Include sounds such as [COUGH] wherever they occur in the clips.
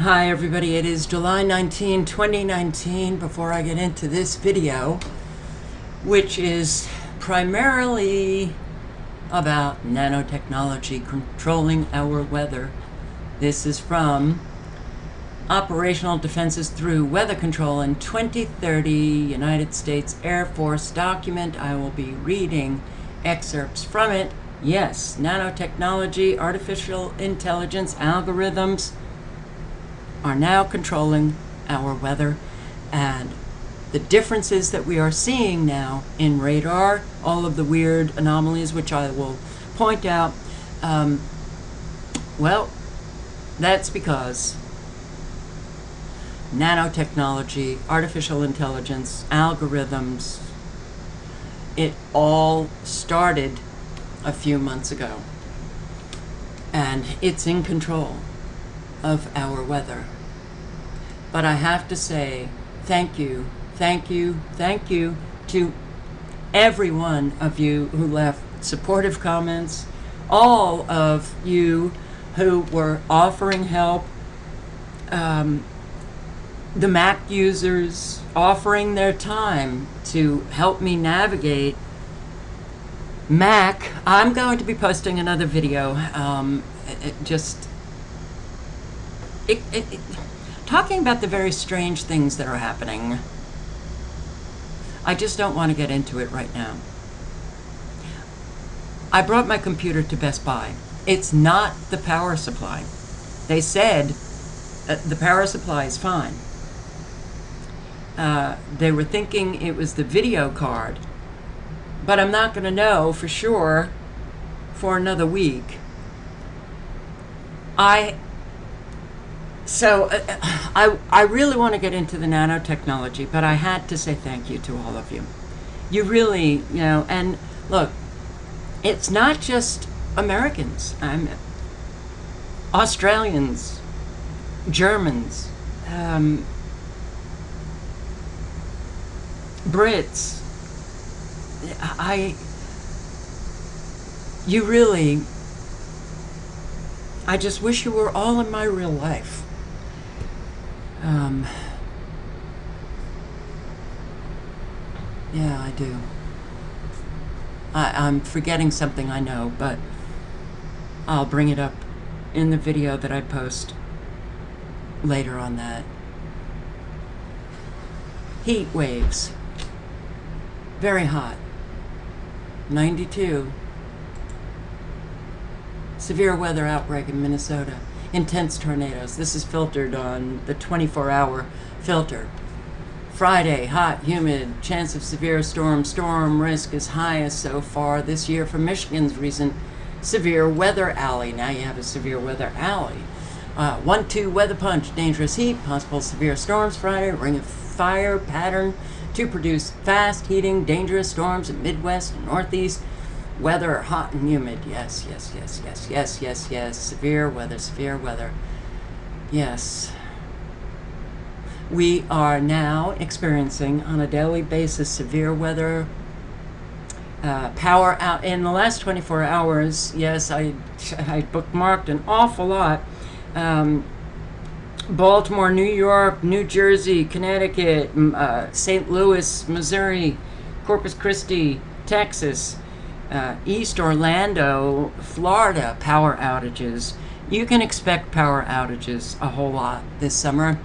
Hi everybody, it is July 19, 2019. Before I get into this video, which is primarily about nanotechnology controlling our weather. This is from Operational Defenses Through Weather Control in 2030 United States Air Force document. I will be reading excerpts from it. Yes, nanotechnology, artificial intelligence, algorithms are now controlling our weather and the differences that we are seeing now in radar, all of the weird anomalies, which I will point out, um, well, that's because nanotechnology, artificial intelligence, algorithms, it all started a few months ago. And it's in control of our weather. But I have to say, thank you, thank you, thank you to every one of you who left supportive comments, all of you who were offering help, um, the Mac users offering their time to help me navigate Mac. I'm going to be posting another video. Um, just it, it, it, talking about the very strange things that are happening. I just don't want to get into it right now. I brought my computer to Best Buy. It's not the power supply. They said uh, the power supply is fine. Uh, they were thinking it was the video card, but I'm not going to know for sure for another week. I so uh, I, I really want to get into the nanotechnology, but I had to say thank you to all of you. You really, you know, and look, it's not just Americans. I'm Australians, Germans, um, Brits. I, you really, I just wish you were all in my real life. Um, yeah, I do. I, I'm forgetting something I know, but I'll bring it up in the video that I post later on that. Heat waves. Very hot. 92. Severe weather outbreak in Minnesota intense tornadoes. This is filtered on the 24-hour filter. Friday, hot, humid, chance of severe storm. Storm risk is highest so far this year for Michigan's recent severe weather alley. Now you have a severe weather alley. Uh, one, two, weather punch, dangerous heat, possible severe storms Friday, ring of fire pattern to produce fast heating, dangerous storms in Midwest and Northeast. Weather, hot and humid. Yes, yes, yes, yes, yes, yes, yes. Severe weather, severe weather. Yes. We are now experiencing on a daily basis severe weather. Uh, power out in the last 24 hours. Yes, I, I bookmarked an awful lot. Um, Baltimore, New York, New Jersey, Connecticut, uh, St. Louis, Missouri, Corpus Christi, Texas, uh, East Orlando, Florida power outages. You can expect power outages a whole lot this summer.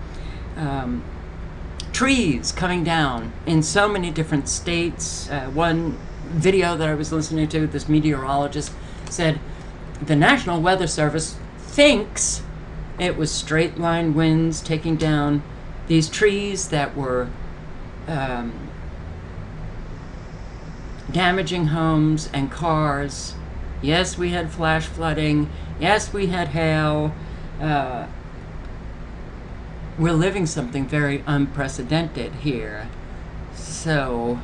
Um, trees coming down in so many different states. Uh, one video that I was listening to, this meteorologist said the National Weather Service thinks it was straight line winds taking down these trees that were um, damaging homes and cars. Yes, we had flash flooding. Yes, we had hail. Uh, we're living something very unprecedented here. So,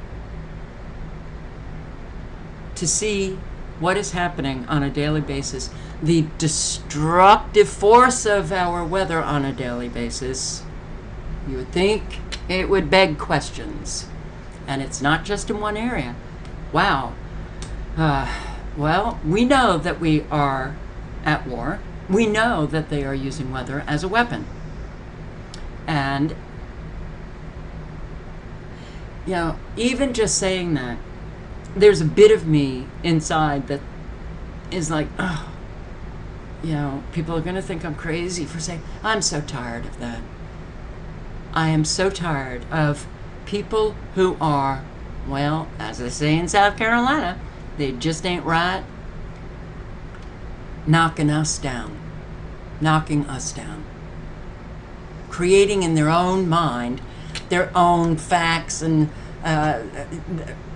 to see what is happening on a daily basis, the destructive force of our weather on a daily basis, you would think it would beg questions. And it's not just in one area. Wow. Uh, well, we know that we are at war. We know that they are using weather as a weapon. And, you know, even just saying that, there's a bit of me inside that is like, oh, you know, people are going to think I'm crazy for saying, I'm so tired of that. I am so tired of people who are, well, as they say in South Carolina, they just ain't right, knocking us down, knocking us down, creating in their own mind their own facts and, uh,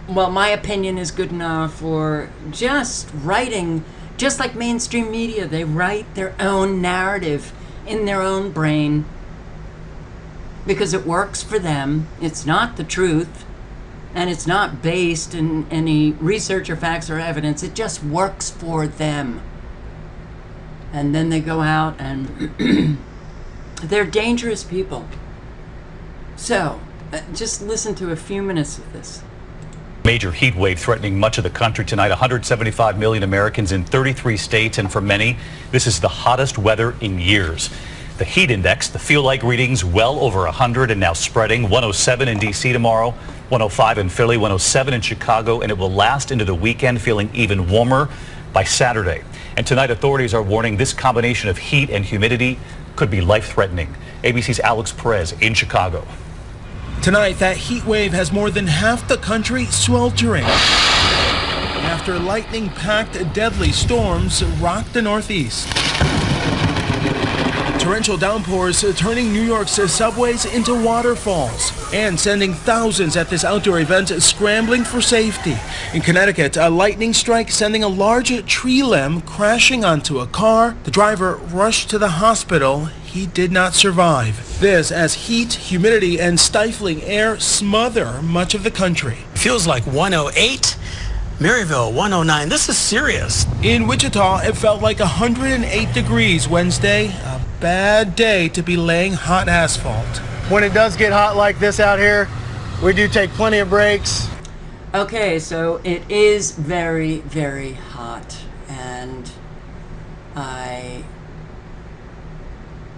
well, my opinion is good enough, or just writing, just like mainstream media, they write their own narrative in their own brain because it works for them. It's not the truth, and it's not based in any research or facts or evidence. It just works for them. And then they go out and [CLEARS THROAT] they're dangerous people. So, uh, just listen to a few minutes of this. Major heat wave threatening much of the country tonight. 175 million Americans in 33 states, and for many, this is the hottest weather in years. The heat index, the feel like readings well over 100 and now spreading. 107 in D.C. tomorrow, 105 in Philly, 107 in Chicago, and it will last into the weekend, feeling even warmer by Saturday. And tonight, authorities are warning this combination of heat and humidity could be life-threatening. ABC's Alex Perez in Chicago. Tonight, that heat wave has more than half the country sweltering. After lightning-packed deadly storms rocked the Northeast. Torrential downpours turning New York's subways into waterfalls and sending thousands at this outdoor event scrambling for safety. In Connecticut, a lightning strike sending a large tree limb crashing onto a car. The driver rushed to the hospital. He did not survive. This as heat, humidity, and stifling air smother much of the country. Feels like 108. Maryville 109. This is serious. In Wichita, it felt like 108 degrees Wednesday. A bad day to be laying hot asphalt. When it does get hot like this out here, we do take plenty of breaks. Okay, so it is very, very hot, and I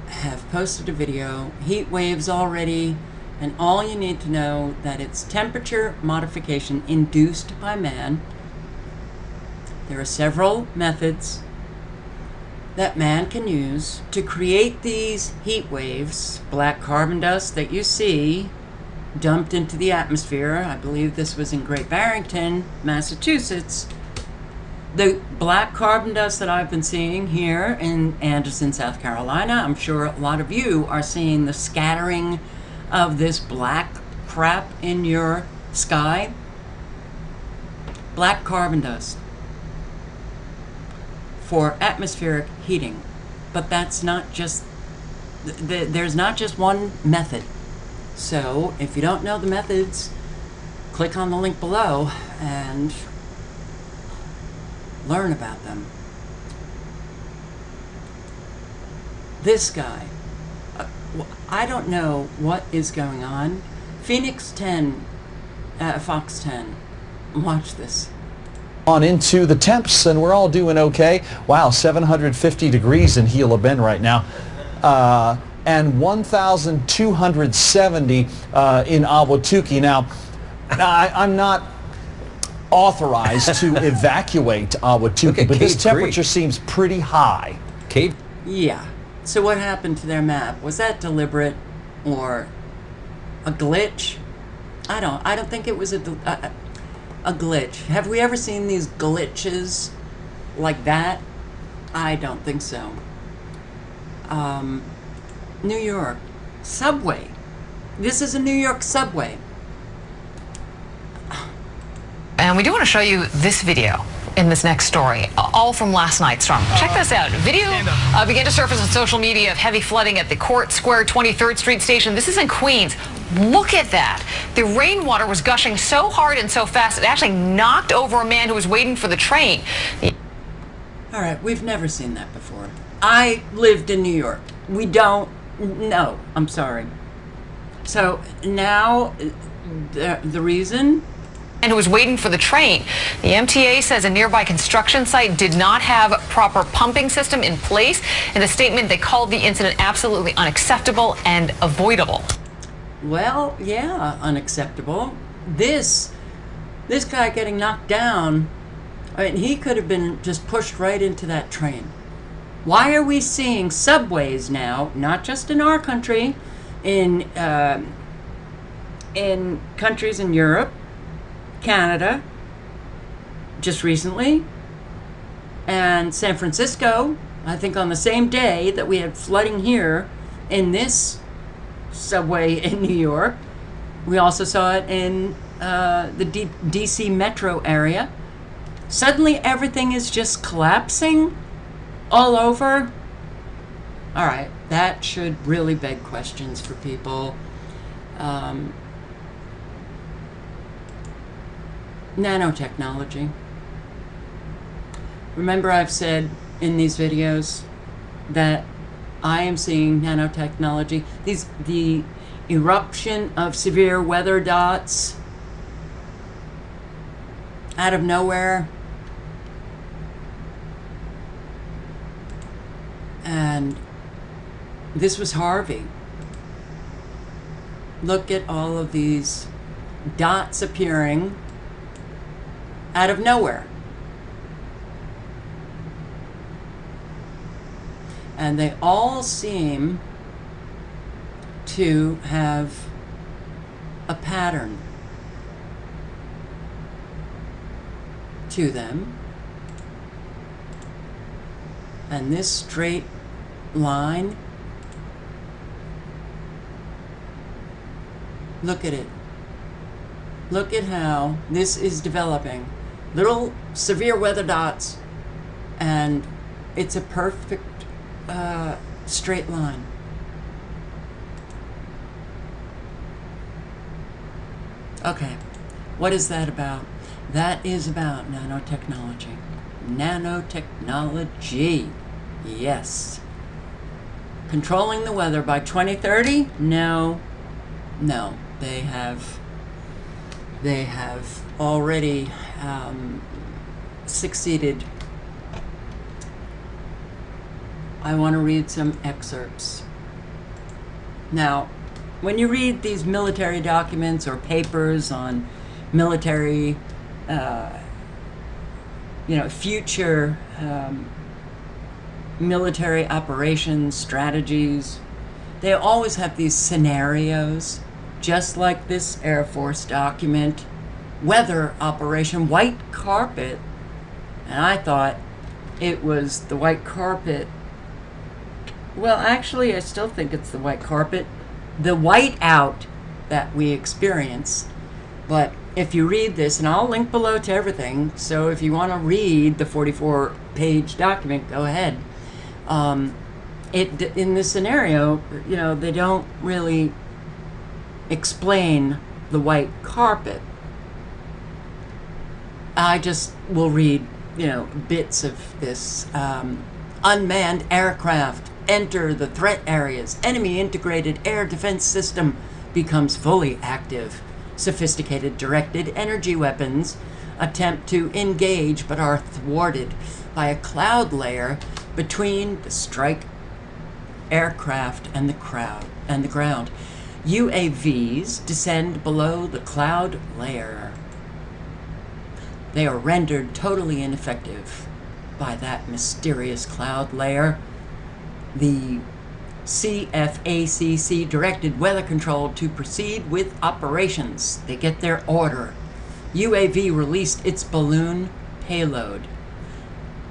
have posted a video, heat waves already, and all you need to know that it's temperature modification induced by man. There are several methods that man can use to create these heat waves, black carbon dust that you see dumped into the atmosphere. I believe this was in Great Barrington, Massachusetts. The black carbon dust that I've been seeing here in Anderson, South Carolina, I'm sure a lot of you are seeing the scattering of this black crap in your sky. Black carbon dust for atmospheric heating. But that's not just, th there's not just one method. So if you don't know the methods, click on the link below and learn about them. This guy, uh, I don't know what is going on. Phoenix 10, uh, Fox 10, watch this on into the temps and we're all doing okay. Wow, 750 degrees in Gila Bend right now. Uh, and 1,270 uh, in Ahwatukee. Now, I, I'm not authorized to [LAUGHS] evacuate Ahwatukee, but this temperature Creek. seems pretty high. Cave? Yeah. So what happened to their map? Was that deliberate or a glitch? I don't. I don't think it was a. Uh, a glitch. Have we ever seen these glitches like that? I don't think so. Um, New York. Subway. This is a New York subway. And we do want to show you this video in this next story, all from last night's storm. Check this out. Video uh, began to surface on social media of heavy flooding at the Court Square 23rd Street station. This is in Queens. Look at that. The rainwater was gushing so hard and so fast, it actually knocked over a man who was waiting for the train. All right, we've never seen that before. I lived in New York. We don't, no, I'm sorry. So now, the, the reason and who was waiting for the train. The MTA says a nearby construction site did not have proper pumping system in place. In a statement, they called the incident absolutely unacceptable and avoidable. Well, yeah, unacceptable. This, this guy getting knocked down, I mean, he could have been just pushed right into that train. Why are we seeing subways now, not just in our country, in, uh, in countries in Europe, Canada, just recently, and San Francisco, I think on the same day that we had flooding here in this subway in New York. We also saw it in uh, the D- DC metro area. Suddenly everything is just collapsing all over. All right, that should really beg questions for people. Um, nanotechnology. Remember, I've said in these videos that I am seeing nanotechnology. These the eruption of severe weather dots out of nowhere. And this was Harvey. Look at all of these dots appearing out of nowhere. and they all seem to have a pattern to them. And this straight line, look at it. Look at how this is developing. Little severe weather dots, and it's a perfect uh, straight line. Okay, what is that about? That is about nanotechnology. Nanotechnology, yes. Controlling the weather by 2030? No, no. They have, they have already um, succeeded I want to read some excerpts. Now, when you read these military documents or papers on military, uh, you know, future um, military operations strategies, they always have these scenarios, just like this Air Force document, weather operation, white carpet. And I thought it was the white carpet well, actually, I still think it's the white carpet, the white out that we experience. But if you read this, and I'll link below to everything, so if you want to read the 44 page document, go ahead. Um, it in this scenario, you know, they don't really explain the white carpet. I just will read, you know, bits of this um, unmanned aircraft enter the threat areas. Enemy integrated air defense system becomes fully active. Sophisticated directed energy weapons attempt to engage but are thwarted by a cloud layer between the strike aircraft and the crowd and the ground. UAVs descend below the cloud layer. They are rendered totally ineffective by that mysterious cloud layer the CFACC directed Weather Control to proceed with operations. They get their order. UAV released its balloon payload.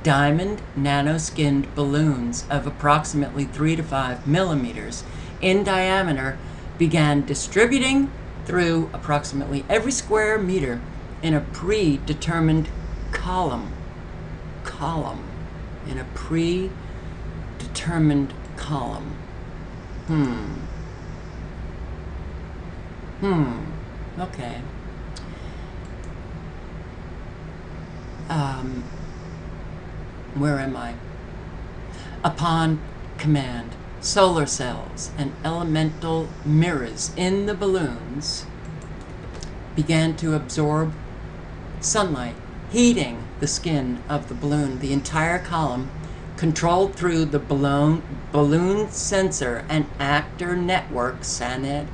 Diamond nano-skinned balloons of approximately 3 to 5 millimeters in diameter began distributing through approximately every square meter in a predetermined column. Column. In a predetermined column. Hmm. Hmm. Okay. Um, where am I? Upon command, solar cells and elemental mirrors in the balloons began to absorb sunlight heating the skin of the balloon. The entire column, controlled through the balloon, balloon sensor and actor network, SANED,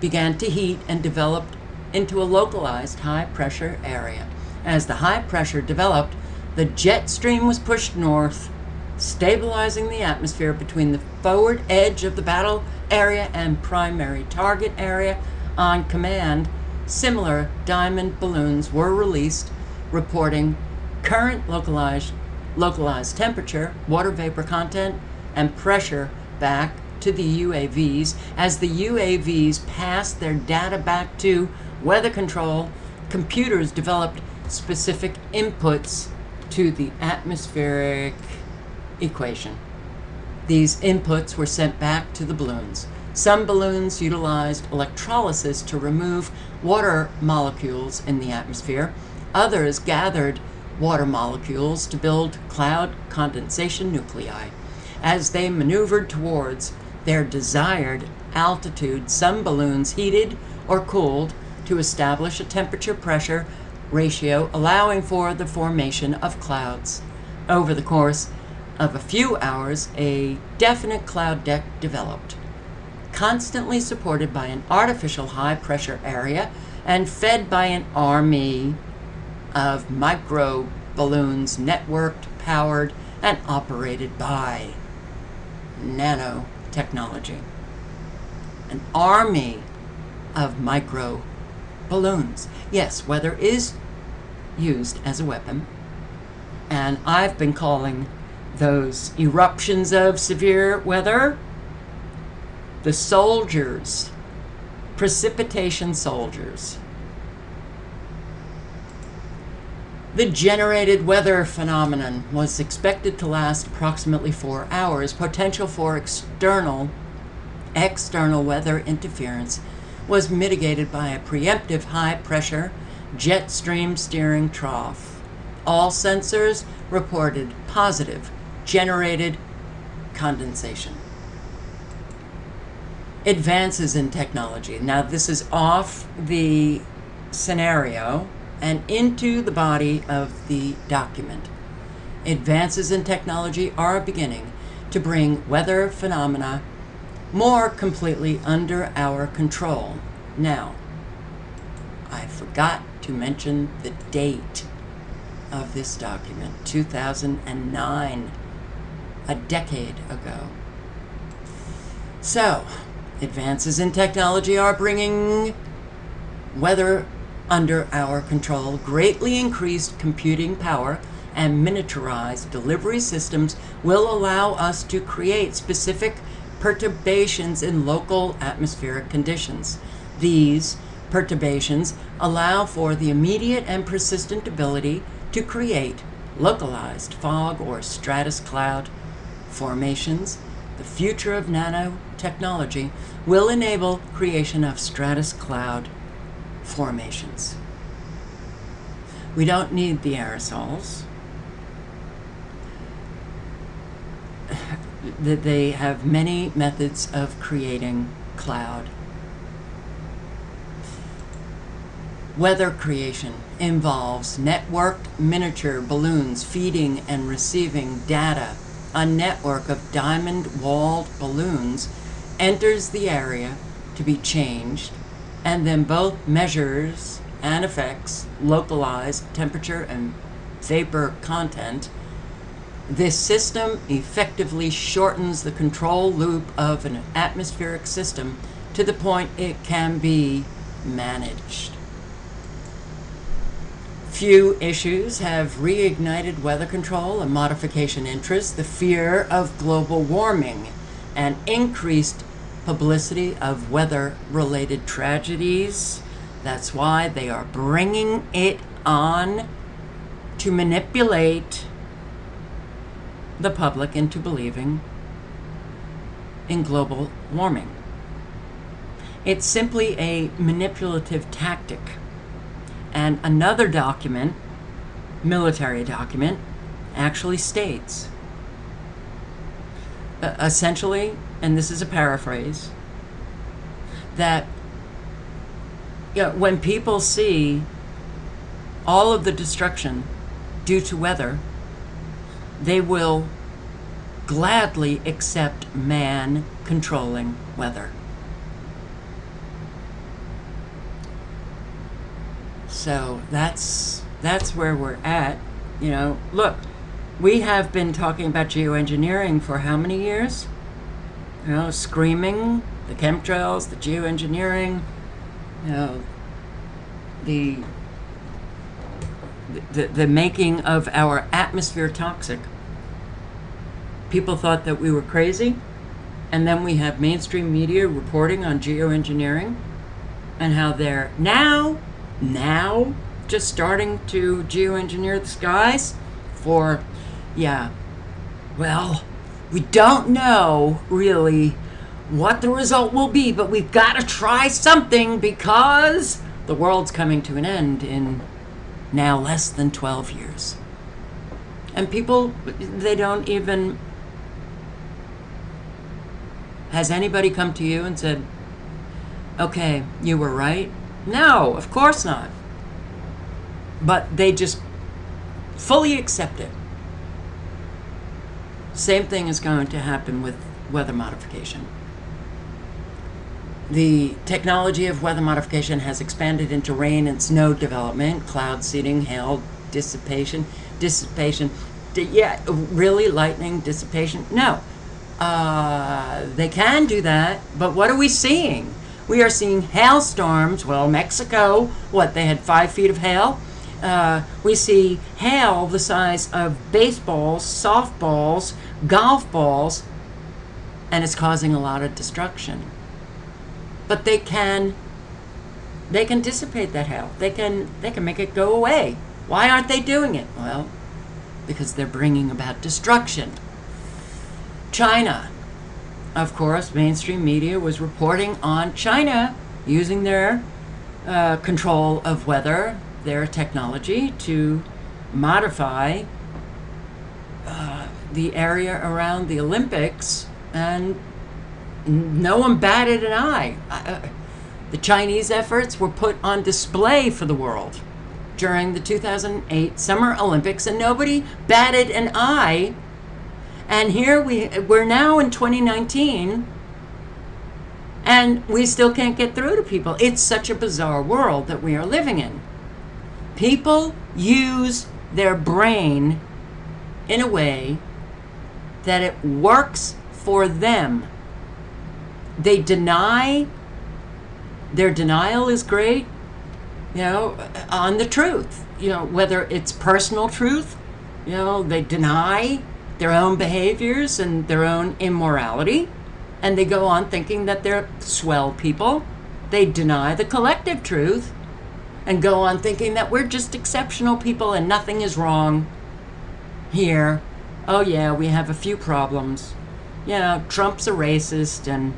began to heat and developed into a localized high pressure area. As the high pressure developed, the jet stream was pushed north, stabilizing the atmosphere between the forward edge of the battle area and primary target area. On command, similar diamond balloons were released, reporting current localized, localized temperature, water vapor content, and pressure back to the UAVs. As the UAVs passed their data back to weather control, computers developed specific inputs to the atmospheric equation. These inputs were sent back to the balloons. Some balloons utilized electrolysis to remove water molecules in the atmosphere. Others gathered water molecules to build cloud condensation nuclei. As they maneuvered towards their desired altitude, some balloons heated or cooled to establish a temperature pressure ratio, allowing for the formation of clouds. Over the course of a few hours, a definite cloud deck developed, constantly supported by an artificial high pressure area and fed by an army of micro balloons networked, powered, and operated by nanotechnology. An army of micro balloons. Yes, weather is used as a weapon, and I've been calling those eruptions of severe weather the soldiers, precipitation soldiers. The generated weather phenomenon was expected to last approximately four hours. Potential for external, external weather interference was mitigated by a preemptive high pressure jet stream steering trough. All sensors reported positive generated condensation. Advances in technology. Now, this is off the scenario and into the body of the document. Advances in technology are beginning to bring weather phenomena more completely under our control. Now, I forgot to mention the date of this document 2009, a decade ago. So, advances in technology are bringing weather under our control, greatly increased computing power, and miniaturized delivery systems will allow us to create specific perturbations in local atmospheric conditions. These perturbations allow for the immediate and persistent ability to create localized fog or stratus cloud formations. The future of nanotechnology will enable creation of stratus cloud formations. We don't need the aerosols. [SIGHS] They have many methods of creating cloud Weather creation involves networked miniature balloons feeding and receiving data. A network of diamond walled balloons enters the area to be changed and then both measures and effects localize temperature and vapor content. This system effectively shortens the control loop of an atmospheric system to the point it can be managed. Few issues have reignited weather control and modification interest, the fear of global warming, and increased publicity of weather related tragedies. That's why they are bringing it on to manipulate the public into believing in global warming. It's simply a manipulative tactic and another document, military document, actually states uh, essentially, and this is a paraphrase, that you know, when people see all of the destruction due to weather, they will gladly accept man controlling weather. So that's that's where we're at. You know, look, we have been talking about geoengineering for how many years? You know, screaming the chemtrails, the geoengineering, you know, the the, the making of our atmosphere toxic. People thought that we were crazy, and then we have mainstream media reporting on geoengineering and how they're now, now, just starting to geoengineer the skies for, yeah, well, we don't know really what the result will be, but we've got to try something because the world's coming to an end in now less than 12 years. And people, they don't even. Has anybody come to you and said, okay, you were right? No, of course not. But they just fully accept it. Same thing is going to happen with weather modification. The technology of weather modification has expanded into rain and snow development, cloud seeding, hail dissipation, dissipation. Yeah, really lightning dissipation? No. Uh, they can do that, but what are we seeing? We are seeing hailstorms. Well, Mexico, what, they had five feet of hail? Uh, we see hail the size of baseballs, softballs, golf balls, and it's causing a lot of destruction but they can they can dissipate that hail. They can they can make it go away. Why aren't they doing it? Well, because they're bringing about destruction. China, of course, mainstream media was reporting on China using their uh, control of weather, their technology to modify uh, the area around the Olympics and no one batted an eye. Uh, the Chinese efforts were put on display for the world during the 2008 Summer Olympics, and nobody batted an eye. And here we we're now in 2019, and we still can't get through to people. It's such a bizarre world that we are living in. People use their brain in a way that it works for them they deny their denial is great you know on the truth you know whether it's personal truth you know they deny their own behaviors and their own immorality and they go on thinking that they're swell people. They deny the collective truth and go on thinking that we're just exceptional people and nothing is wrong here. Oh yeah we have a few problems. Know trump's a racist and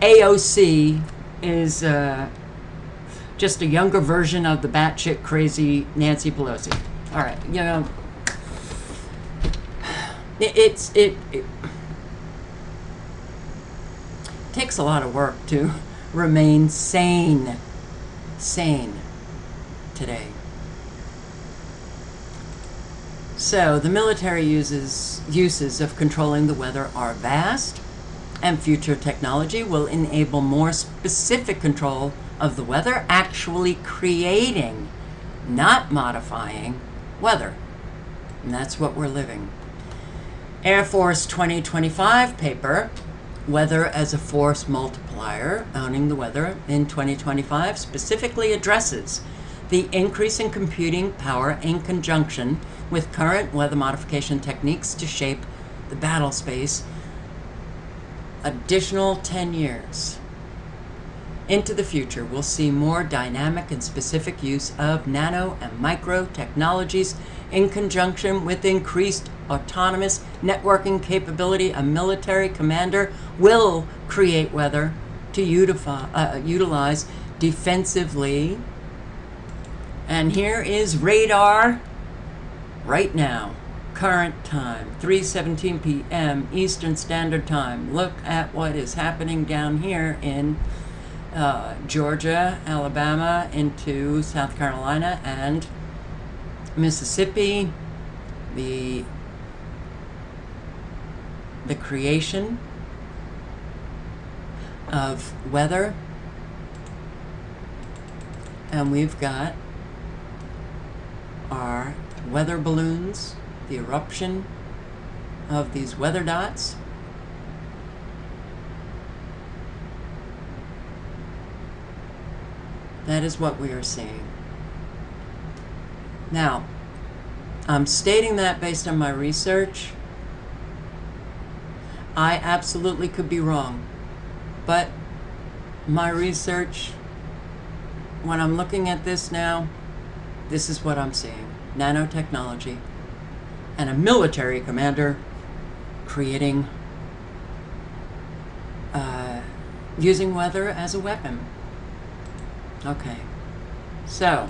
AOC is uh, just a younger version of the batshit crazy Nancy Pelosi. All right, you know, it, it's it, it takes a lot of work to [LAUGHS] remain sane, sane today. So the military uses uses of controlling the weather are vast and future technology will enable more specific control of the weather, actually creating, not modifying, weather. And that's what we're living. Air Force 2025 paper, Weather as a Force Multiplier, Owning the Weather in 2025, specifically addresses the increase in computing power in conjunction with current weather modification techniques to shape the battle space. Additional 10 years into the future, we'll see more dynamic and specific use of nano and micro technologies in conjunction with increased autonomous networking capability. A military commander will create weather to utify, uh, utilize defensively. And here is radar right now current time 3:17 p.m. Eastern Standard Time. Look at what is happening down here in uh, Georgia, Alabama, into South Carolina, and Mississippi, the the creation of weather, and we've got our weather balloons, the eruption of these weather dots. That is what we are seeing. Now, I'm stating that based on my research. I absolutely could be wrong, but my research, when I'm looking at this now, this is what I'm seeing nanotechnology and a military commander creating, uh, using weather as a weapon. Okay, so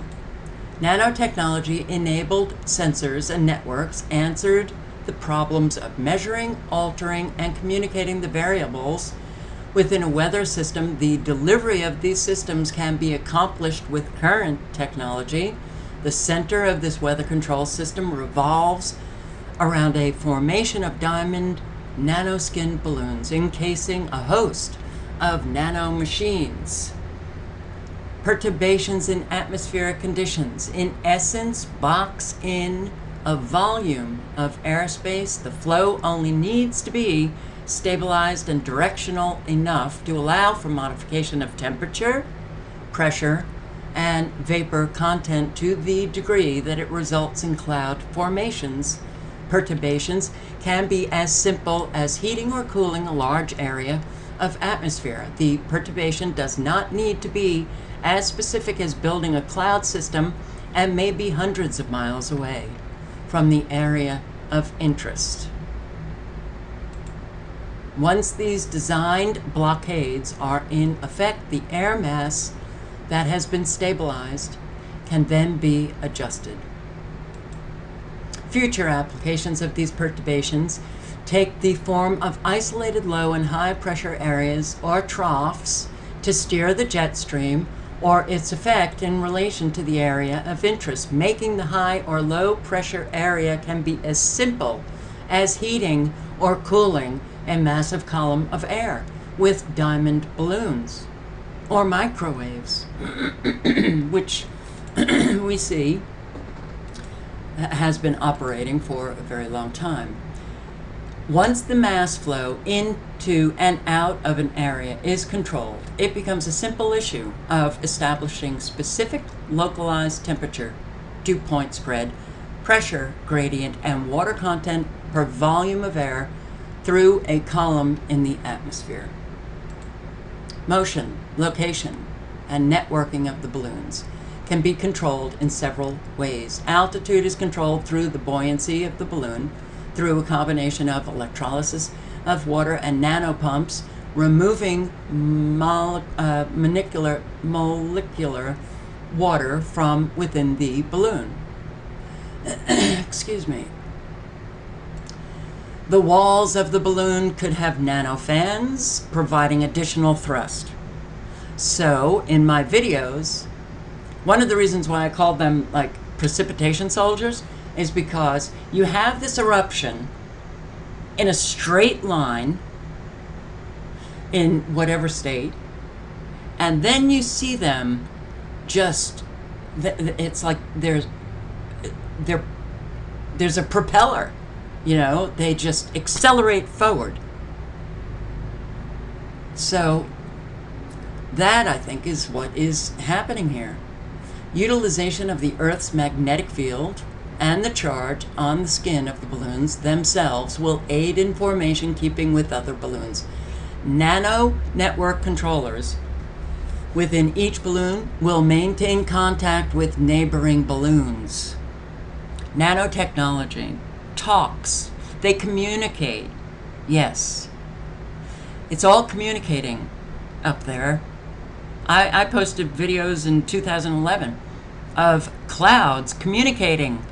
nanotechnology enabled sensors and networks answered the problems of measuring, altering, and communicating the variables within a weather system. The delivery of these systems can be accomplished with current technology. The center of this weather control system revolves around a formation of diamond nanoskin balloons encasing a host of nano machines perturbations in atmospheric conditions, in essence, box in a volume of airspace. The flow only needs to be stabilized and directional enough to allow for modification of temperature, pressure, and vapor content to the degree that it results in cloud formations. Perturbations can be as simple as heating or cooling a large area of atmosphere. The perturbation does not need to be as specific as building a cloud system and may be hundreds of miles away from the area of interest. Once these designed blockades are in effect, the air mass that has been stabilized can then be adjusted. Future applications of these perturbations take the form of isolated low and high pressure areas or troughs to steer the jet stream or its effect in relation to the area of interest. Making the high or low pressure area can be as simple as heating or cooling a massive column of air with diamond balloons or microwaves, [CLEARS THROAT] which [CLEARS THROAT] we see has been operating for a very long time. Once the mass flow into and out of an area is controlled, it becomes a simple issue of establishing specific localized temperature, dew point spread, pressure gradient, and water content per volume of air through a column in the atmosphere. Motion, location, and networking of the balloons can be controlled in several ways. Altitude is controlled through the buoyancy of the balloon, through a combination of electrolysis of water and nanopumps, removing uh, molecular, molecular water from within the balloon. [CLEARS THROAT] Excuse me. The walls of the balloon could have nanofans, providing additional thrust. So, in my videos, one of the reasons why I called them like precipitation soldiers is because you have this eruption in a straight line in whatever state, and then you see them just, it's like there's, there, there's a propeller, you know, they just accelerate forward. So that, I think, is what is happening here. Utilization of the Earth's magnetic field and the charge on the skin of the balloons themselves will aid in formation keeping with other balloons. Nano network controllers within each balloon will maintain contact with neighboring balloons. Nanotechnology talks, they communicate. Yes, it's all communicating up there. I, I posted videos in 2011 of clouds communicating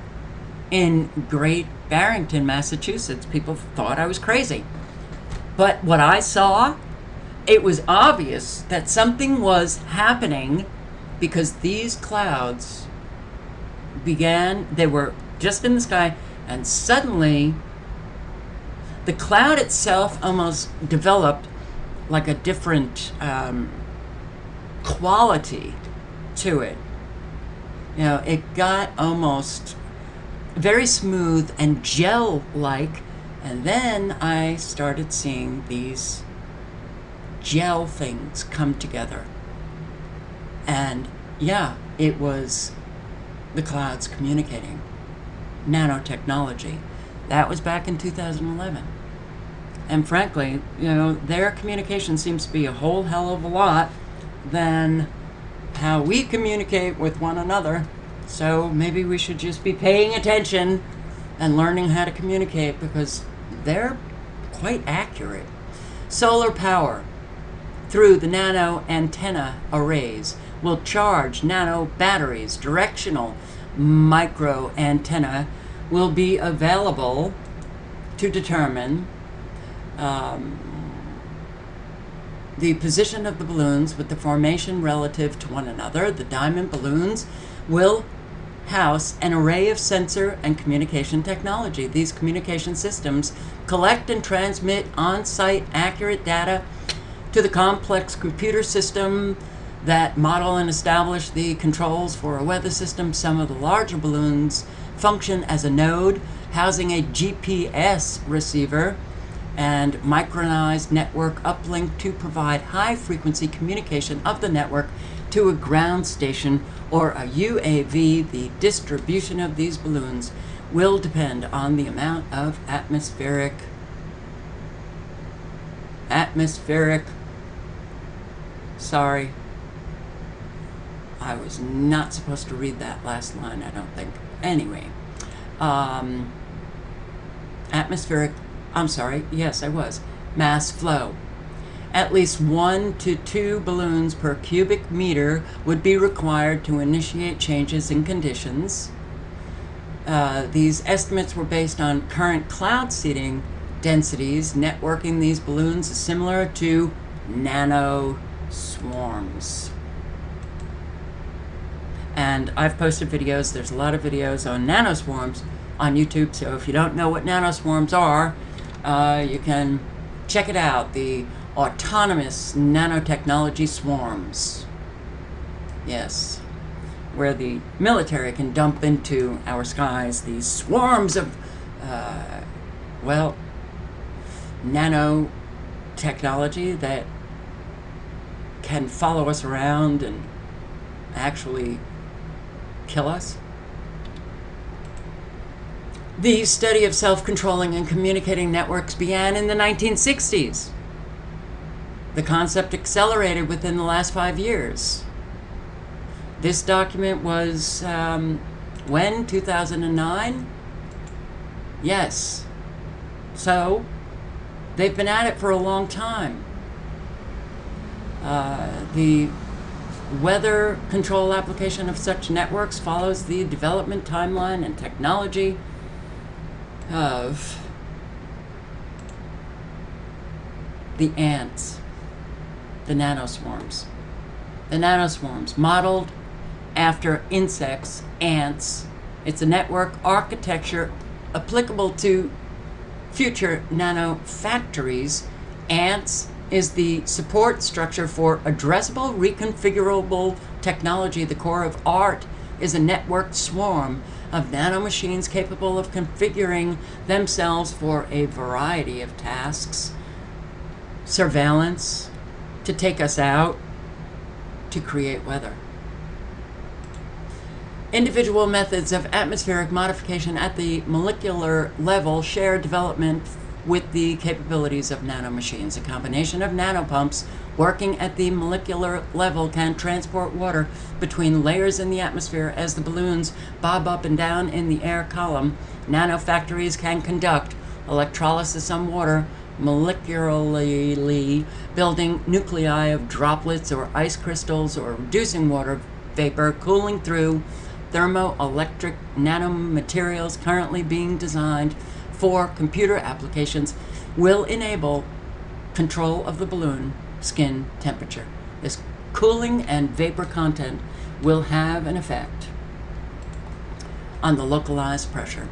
in Great Barrington, Massachusetts. People thought I was crazy. But what I saw, it was obvious that something was happening because these clouds began, they were just in the sky, and suddenly the cloud itself almost developed like a different um, quality to it. You know, it got almost very smooth and gel like, and then I started seeing these gel things come together. And yeah, it was the clouds communicating. Nanotechnology. That was back in 2011. And frankly, you know, their communication seems to be a whole hell of a lot than how we communicate with one another. So maybe we should just be paying attention and learning how to communicate because they're quite accurate. Solar power through the nano antenna arrays will charge nano batteries. Directional micro antenna will be available to determine um, the position of the balloons with the formation relative to one another. The diamond balloons will house an array of sensor and communication technology. These communication systems collect and transmit on-site accurate data to the complex computer system that model and establish the controls for a weather system. Some of the larger balloons function as a node housing a GPS receiver and micronized network uplink to provide high frequency communication of the network to a ground station or a UAV. The distribution of these balloons will depend on the amount of atmospheric atmospheric sorry I was not supposed to read that last line I don't think anyway um, atmospheric I'm sorry, yes, I was. Mass flow. At least one to two balloons per cubic meter would be required to initiate changes in conditions. Uh, these estimates were based on current cloud seeding densities. Networking these balloons is similar to nano swarms. And I've posted videos, there's a lot of videos on nanoswarms on YouTube, so if you don't know what nanoswarms are, uh, you can check it out. The autonomous nanotechnology swarms. Yes. Where the military can dump into our skies these swarms of, uh, well, nanotechnology that can follow us around and actually kill us. The study of self-controlling and communicating networks began in the 1960s. The concept accelerated within the last five years. This document was, um, when? 2009? Yes. So, they've been at it for a long time. Uh, the weather control application of such networks follows the development timeline and technology of the ants, the nanoswarms. The nanoswarms, modeled after insects, ants. It's a network architecture applicable to future nanofactories. Ants is the support structure for addressable, reconfigurable technology. The core of ART is a networked swarm of nanomachines capable of configuring themselves for a variety of tasks. Surveillance, to take us out, to create weather. Individual methods of atmospheric modification at the molecular level share development with the capabilities of nanomachines. A combination of nanopumps working at the molecular level can transport water between layers in the atmosphere as the balloons bob up and down in the air column. Nanofactories can conduct electrolysis on water molecularly building nuclei of droplets or ice crystals or reducing water vapor cooling through thermoelectric nanomaterials currently being designed for computer applications will enable control of the balloon skin temperature. This cooling and vapor content will have an effect. on the localized pressure.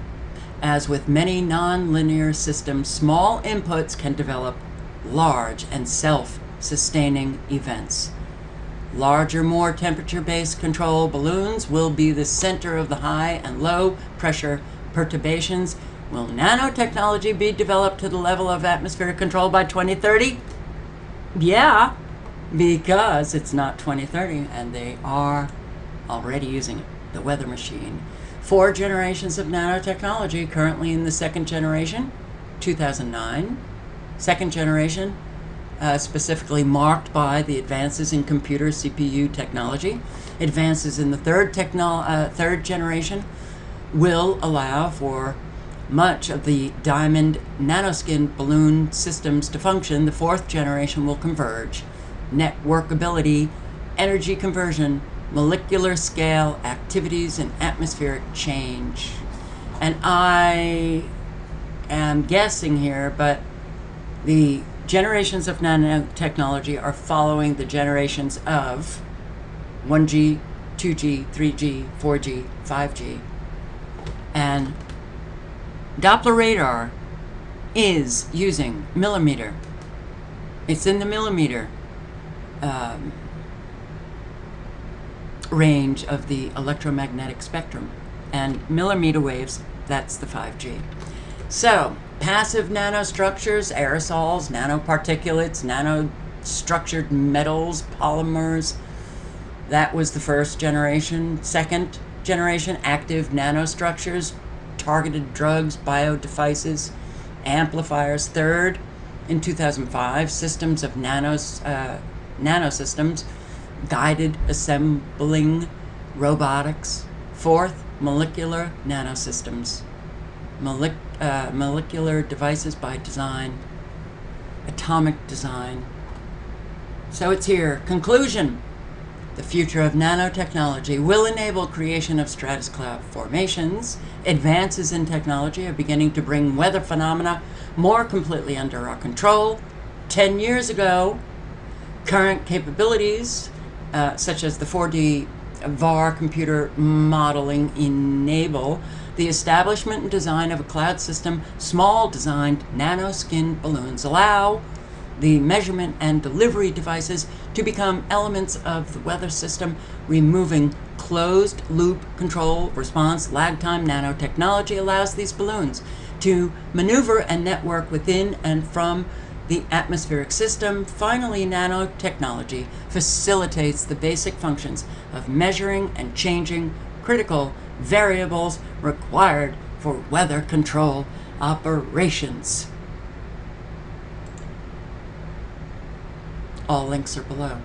As with many nonlinear systems, small inputs can develop large and self-sustaining events. Larger, more temperature-based control balloons will be the center of the high and low pressure perturbations. Will nanotechnology be developed to the level of atmospheric control by 2030? Yeah, because it's not 2030 and they are already using it, the weather machine. Four generations of nanotechnology currently in the second generation, 2009. Second generation, uh, specifically marked by the advances in computer CPU technology. Advances in the third, techno- uh, third generation will allow for much of the diamond nanoskin balloon systems to function. The fourth generation will converge. Networkability, energy conversion, molecular scale activities, and atmospheric change. And I am guessing here, but the generations of nanotechnology are following the generations of 1G, 2G, 3G, 4G, 5G. And Doppler radar is using millimeter. It's in the millimeter um, range of the electromagnetic spectrum. And millimeter waves, that's the 5G. So, passive nanostructures, aerosols, nanoparticulates, nanostructured metals, polymers, that was the first generation. Second generation, active nanostructures, targeted drugs, biodevices, amplifiers. Third, in 2005, systems of nanos, uh, nanosystems, guided assembling robotics. Fourth, molecular nanosystems, uh, molecular devices by design, atomic design. So it's here. Conclusion. The future of nanotechnology will enable creation of stratus cloud formations. Advances in technology are beginning to bring weather phenomena more completely under our control. Ten years ago, current capabilities, uh, such as the 4D VAR computer modeling, enable the establishment and design of a cloud system. Small designed nanoskin balloons allow the measurement and delivery devices to become elements of the weather system, removing closed loop control response lag time nanotechnology allows these balloons to maneuver and network within and from the atmospheric system. Finally, nanotechnology facilitates the basic functions of measuring and changing critical variables required for weather control operations. All links are below.